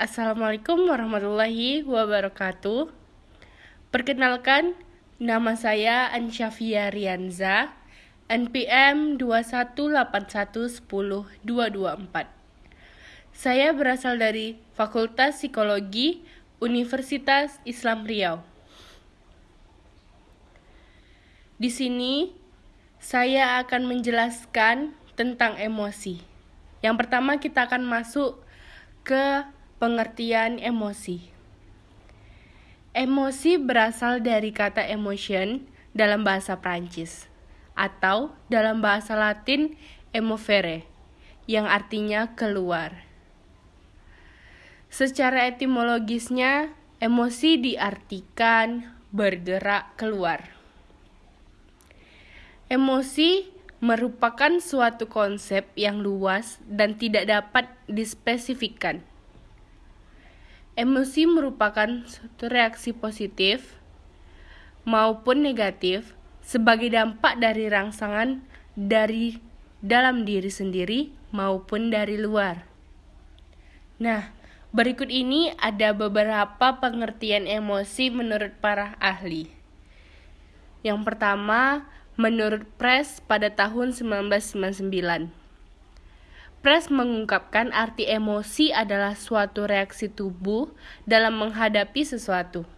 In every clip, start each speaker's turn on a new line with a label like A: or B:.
A: Assalamualaikum warahmatullahi wabarakatuh. Perkenalkan, nama saya Ansyafia Rianza, NPM 218110224. Saya berasal dari Fakultas Psikologi Universitas Islam Riau. Di sini saya akan menjelaskan tentang emosi. Yang pertama kita akan masuk ke pengertian emosi. Emosi berasal dari kata emotion dalam bahasa Prancis atau dalam bahasa Latin emovere yang artinya keluar. Secara etimologisnya, emosi diartikan bergerak keluar. Emosi merupakan suatu konsep yang luas dan tidak dapat dispesifikkan. Emosi merupakan suatu reaksi positif maupun negatif sebagai dampak dari rangsangan dari dalam diri sendiri maupun dari luar. Nah, berikut ini ada beberapa pengertian emosi menurut para ahli. Yang pertama, menurut Press pada tahun 1999. Press mengungkapkan arti emosi adalah suatu reaksi tubuh dalam menghadapi sesuatu.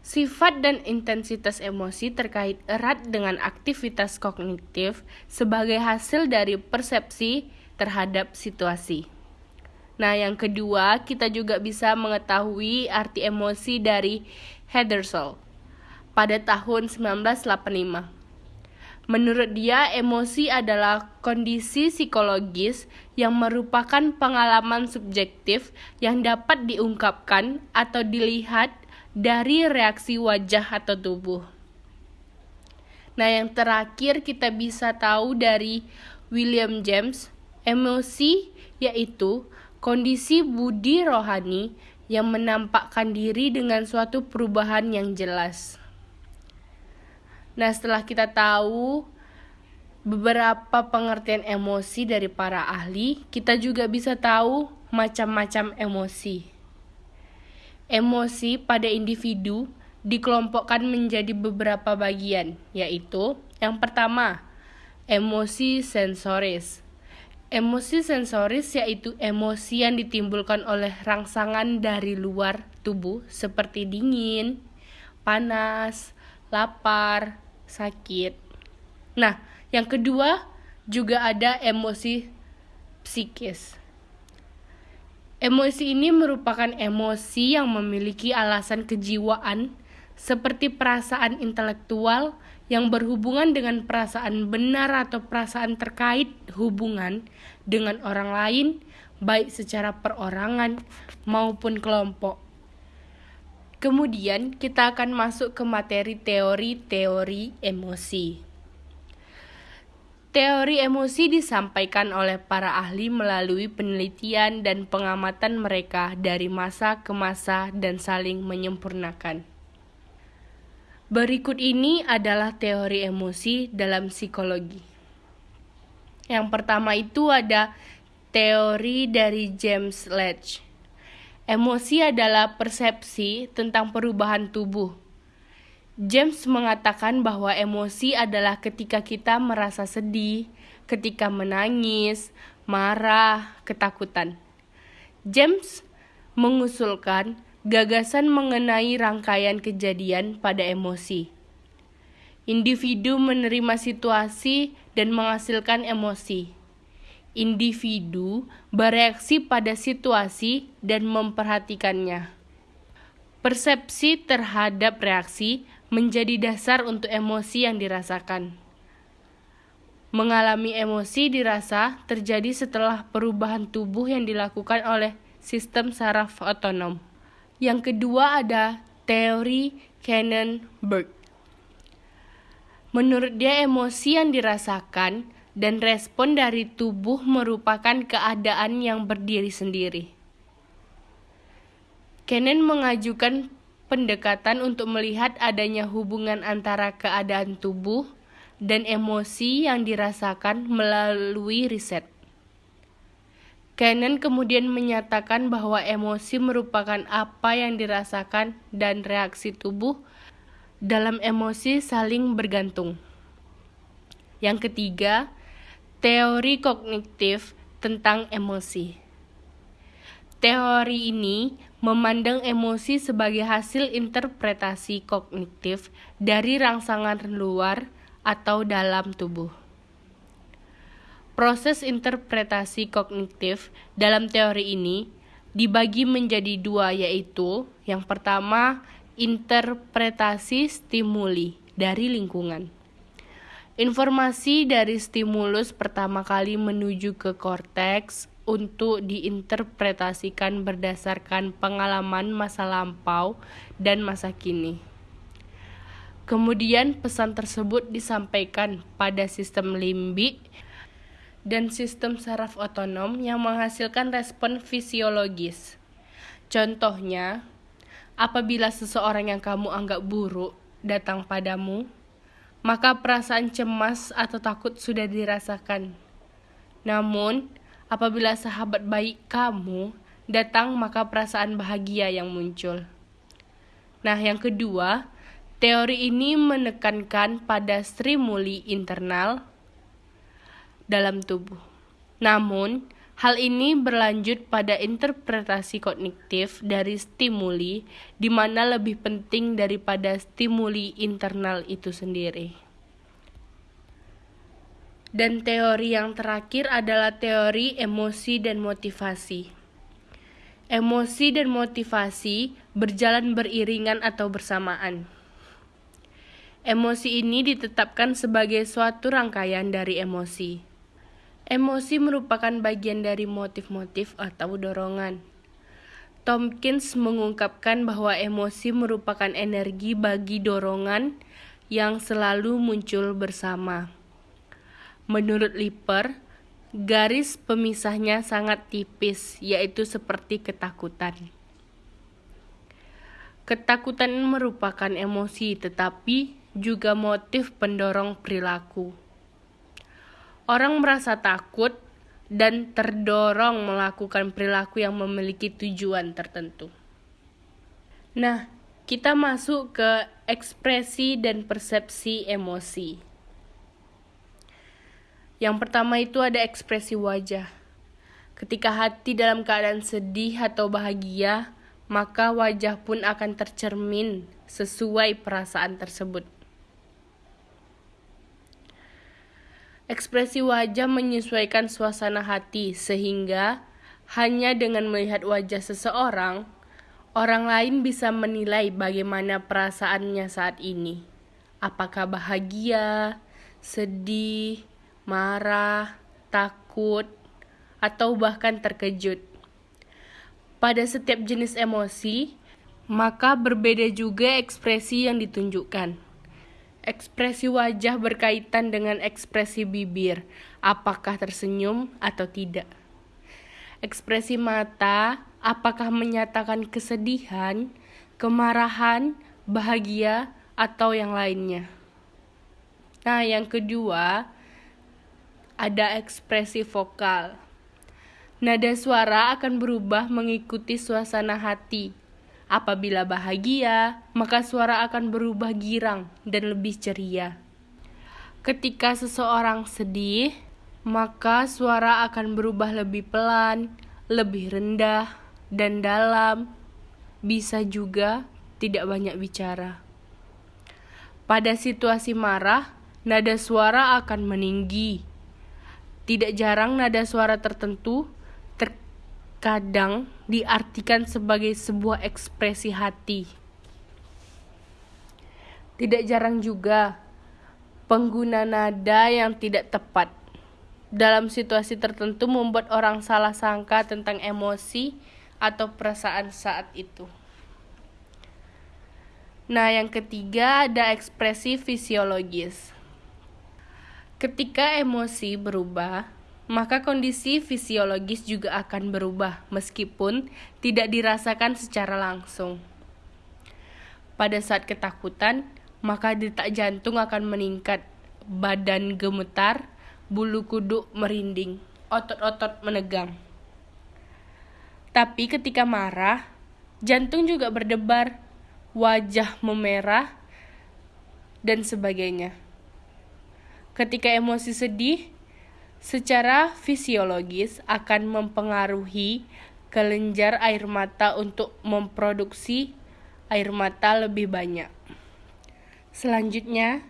A: Sifat dan intensitas emosi terkait erat dengan aktivitas kognitif sebagai hasil dari persepsi terhadap situasi. Nah, yang kedua, kita juga bisa mengetahui arti emosi dari Hedersel pada tahun 1985. Menurut dia, emosi adalah kondisi psikologis yang merupakan pengalaman subjektif yang dapat diungkapkan atau dilihat dari reaksi wajah atau tubuh. Nah, yang terakhir kita bisa tahu dari William James, emosi yaitu kondisi budi rohani yang menampakkan diri dengan suatu perubahan yang jelas. Nah, setelah kita tahu beberapa pengertian emosi dari para ahli, kita juga bisa tahu macam-macam emosi. Emosi pada individu dikelompokkan menjadi beberapa bagian, yaitu yang pertama, emosi sensoris. Emosi sensoris yaitu emosi yang ditimbulkan oleh rangsangan dari luar tubuh seperti dingin, panas, lapar, sakit. Nah, yang kedua juga ada emosi psikis. Emosi ini merupakan emosi yang memiliki alasan kejiwaan seperti perasaan intelektual yang berhubungan dengan perasaan benar atau perasaan terkait hubungan dengan orang lain, baik secara perorangan maupun kelompok. Kemudian kita akan masuk ke materi teori-teori emosi. Teori emosi disampaikan oleh para ahli melalui penelitian dan pengamatan mereka dari masa ke masa dan saling menyempurnakan. Berikut ini adalah teori emosi dalam psikologi. Yang pertama itu ada teori dari James Ledge. Emosi adalah persepsi tentang perubahan tubuh. James mengatakan bahwa emosi adalah ketika kita merasa sedih, ketika menangis, marah, ketakutan. James mengusulkan gagasan mengenai rangkaian kejadian pada emosi. Individu menerima situasi dan menghasilkan emosi individu bereaksi pada situasi dan memperhatikannya. Persepsi terhadap reaksi menjadi dasar untuk emosi yang dirasakan. Mengalami emosi dirasa terjadi setelah perubahan tubuh yang dilakukan oleh sistem saraf otonom. Yang kedua ada teori Cannon-Berg. Menurut dia emosi yang dirasakan dan respon dari tubuh merupakan keadaan yang berdiri sendiri. Kenen mengajukan pendekatan untuk melihat adanya hubungan antara keadaan tubuh dan emosi yang dirasakan melalui riset. Cannon kemudian menyatakan bahwa emosi merupakan apa yang dirasakan dan reaksi tubuh dalam emosi saling bergantung. Yang ketiga, teori kognitif tentang emosi. Teori ini memandang emosi sebagai hasil interpretasi kognitif dari rangsangan luar atau dalam tubuh. Proses interpretasi kognitif dalam teori ini dibagi menjadi dua yaitu yang pertama interpretasi stimuli dari lingkungan. Informasi dari stimulus pertama kali menuju ke korteks untuk diinterpretasikan berdasarkan pengalaman masa lampau dan masa kini. Kemudian pesan tersebut disampaikan pada sistem limbik dan sistem saraf otonom yang menghasilkan respon fisiologis. Contohnya, apabila seseorang yang kamu anggap buruk datang padamu, maka perasaan cemas atau takut sudah dirasakan. Namun, apabila sahabat baik kamu datang, maka perasaan bahagia yang muncul. Nah, yang kedua, teori ini menekankan pada stimuli internal dalam tubuh. Namun, hal ini berlanjut pada interpretasi kognitif dari stimuli, di mana lebih penting daripada stimuli internal itu sendiri. Dan teori yang terakhir adalah teori emosi dan motivasi. Emosi dan motivasi berjalan beriringan atau bersamaan. Emosi ini ditetapkan sebagai suatu rangkaian dari emosi. Emosi merupakan bagian dari motif-motif atau dorongan. Tompkins mengungkapkan bahwa emosi merupakan energi bagi dorongan yang selalu muncul bersama. Menurut Lipper, garis pemisahnya sangat tipis, yaitu seperti ketakutan. Ketakutan merupakan emosi, tetapi juga motif pendorong perilaku. Orang merasa takut dan terdorong melakukan perilaku yang memiliki tujuan tertentu. Nah, kita masuk ke ekspresi dan persepsi emosi. Yang pertama itu ada ekspresi wajah. Ketika hati dalam keadaan sedih atau bahagia, maka wajah pun akan tercermin sesuai perasaan tersebut. Ekspresi wajah menyesuaikan suasana hati, sehingga hanya dengan melihat wajah seseorang, orang lain bisa menilai bagaimana perasaannya saat ini. Apakah bahagia, sedih, marah, takut, atau bahkan terkejut. Pada setiap jenis emosi, maka berbeda juga ekspresi yang ditunjukkan. Ekspresi wajah berkaitan dengan ekspresi bibir, apakah tersenyum atau tidak. Ekspresi mata, apakah menyatakan kesedihan, kemarahan, bahagia, atau yang lainnya. Nah, yang kedua, ada ekspresi vokal. Nada suara akan berubah mengikuti suasana hati Apabila bahagia, maka suara akan berubah girang dan lebih ceria. Ketika seseorang sedih, maka suara akan berubah lebih pelan, lebih rendah, dan dalam. Bisa juga tidak banyak bicara. Pada situasi marah, nada suara akan meninggi. Tidak jarang nada suara tertentu kadang diartikan sebagai sebuah ekspresi hati. Tidak jarang juga pengguna nada yang tidak tepat dalam situasi tertentu membuat orang salah sangka tentang emosi atau perasaan saat itu. Nah, yang ketiga ada ekspresi fisiologis. Ketika emosi berubah, maka kondisi fisiologis juga akan berubah meskipun tidak dirasakan secara langsung. Pada saat ketakutan, maka detak jantung akan meningkat, badan gemetar, bulu kuduk merinding, otot-otot menegang. Tapi ketika marah, jantung juga berdebar, wajah memerah, dan sebagainya. Ketika emosi sedih, secara fisiologis akan mempengaruhi kelenjar air mata untuk memproduksi air mata lebih banyak. Selanjutnya,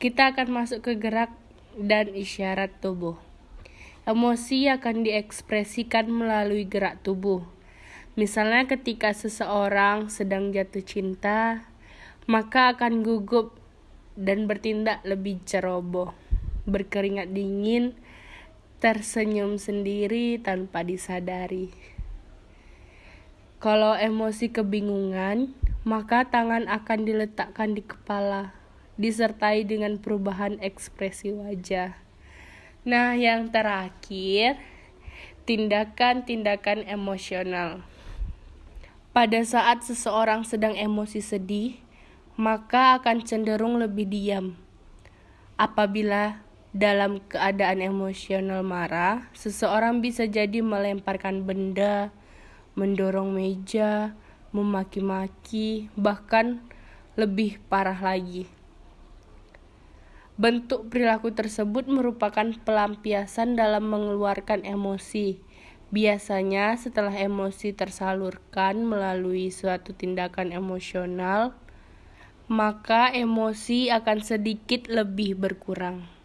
A: kita akan masuk ke gerak dan isyarat tubuh. Emosi akan diekspresikan melalui gerak tubuh. Misalnya ketika seseorang sedang jatuh cinta, maka akan gugup dan bertindak lebih ceroboh, berkeringat dingin, tersenyum sendiri tanpa disadari. Kalau emosi kebingungan, maka tangan akan diletakkan di kepala, disertai dengan perubahan ekspresi wajah. Nah, yang terakhir, tindakan-tindakan emosional. Pada saat seseorang sedang emosi sedih, maka akan cenderung lebih diam. Apabila dalam keadaan emosional marah, seseorang bisa jadi melemparkan benda, mendorong meja, memaki-maki, bahkan lebih parah lagi. Bentuk perilaku tersebut merupakan pelampiasan dalam mengeluarkan emosi. Biasanya, setelah emosi tersalurkan melalui suatu tindakan emosional, maka emosi akan sedikit lebih berkurang.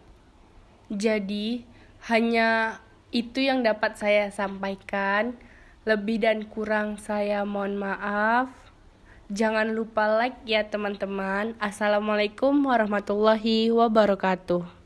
A: Jadi, hanya itu yang dapat saya sampaikan. Lebih dan kurang saya mohon maaf. Jangan lupa like ya teman-teman. Assalamualaikum warahmatullahi wabarakatuh.